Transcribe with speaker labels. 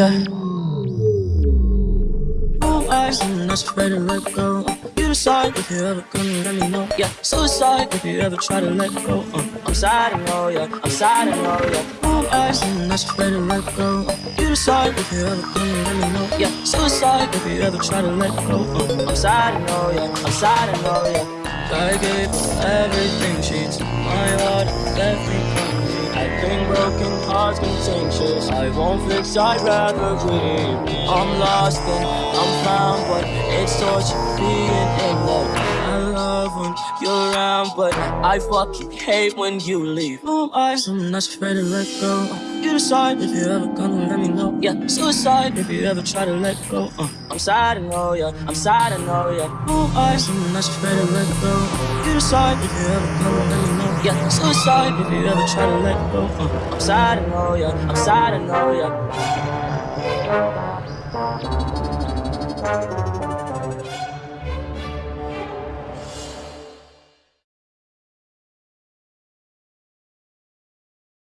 Speaker 1: Yeah. Oh, I'm not afraid to let go. You decide if you ever gonna let me know. Yeah, suicide if you ever try to let go. Uh, I'm sad, I know, yeah. I'm sad, I know, yeah. Oh, I'm not afraid to let go. You decide if you ever gonna let me know. Yeah, suicide if you ever try to let go. Uh, I'm sad, I know, yeah. I'm sad, I know, yeah. I gave everything she took my heart, broken hearts contentious. I won't fix, I'd rather grieve. I'm lost and I'm found, but it's torture being in love. I love when you're around, but I fucking hate when you leave. Oh, I, I'm not afraid to let go. You decide if you ever gonna let me know. Yeah, suicide if you ever try to let go. Uh, I'm sad, I know, yeah. I'm sad, I know, yeah. Oh, I, I'm not afraid to let go. Suicide if you ever come and know, yeah. suicide if you ever try to let go. Uh, I'm sad and all, yeah. I'm sad and all, yeah.